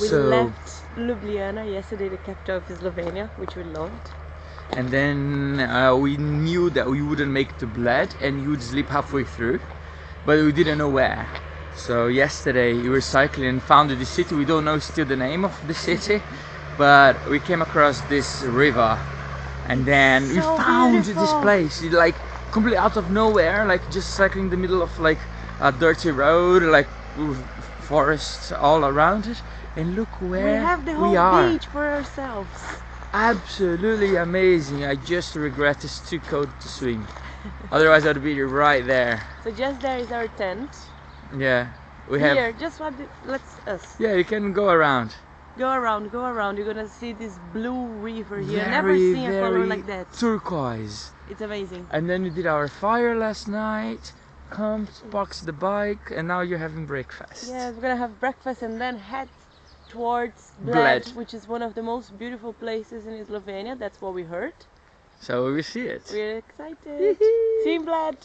We so left Ljubljana yesterday, the capital of Slovenia, which we loved. and then uh, we knew that we wouldn't make it to Bled and you would sleep halfway through, but we didn't know where. So yesterday we were cycling and found the city. We don't know still the name of the city, but we came across this river, and then we So found this place. It, like completely out of nowhere, like just cycling in the middle of like a dirty road, like forests all around it. And look where we have the whole we are. beach for ourselves. Absolutely amazing. I just regret it's too cold to swim. Otherwise, I'd be right there. So just there is our tent. Yeah, we have. Here, just what the, let's us Yeah, you can go around. go around, go around. You're gonna see this blue river here. Never seen a color like that. Turquoise. It's amazing. And then we did our fire last night. Come, boxed the bike, and now you're having breakfast. Yeah, we're gonna have breakfast and then head towards Bled, Bled. which is one of the most beautiful places in Slovenia. That's what we heard. So we see it. We're excited. See you in Bled.